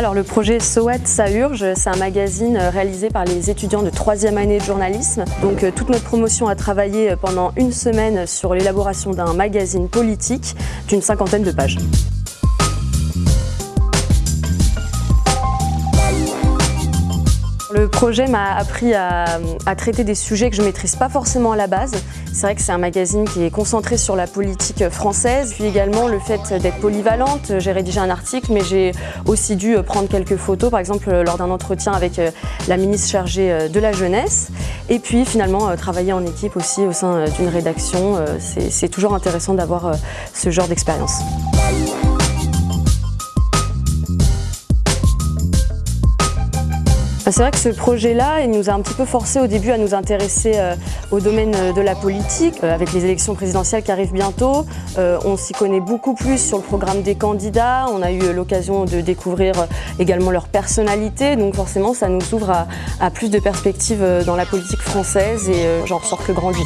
Alors le projet SOAT ça urge, c'est un magazine réalisé par les étudiants de troisième année de journalisme. Donc euh, toute notre promotion a travaillé pendant une semaine sur l'élaboration d'un magazine politique d'une cinquantaine de pages. Le projet m'a appris à, traiter des sujets que je ne maîtrise pas forcément à la base. C'est vrai que c'est un magazine qui est concentré sur la politique française, puis également le fait d'être polyvalente. J'ai rédigé un article, mais j'ai aussi dû prendre quelques photos, par exemple lors d'un entretien avec euh, la ministre chargée euh, de la jeunesse. Et puis finalement, euh, travailler en équipe aussi au sein d'une rédaction, c'est toujours intéressant d'avoir ce genre d'expérience. C'est vrai que ce projet-là, il nous a un petit peu forcé au début à nous intéresser euh, au domaine euh, de la politique. Euh, avec les élections présidentielles qui arrivent bientôt, on s'y connaît beaucoup plus sur le programme des candidats. On a eu l'occasion de découvrir également leur personnalité. Donc forcément, ça nous ouvre à, plus de perspectives dans la politique française et j'en ressors que grandi.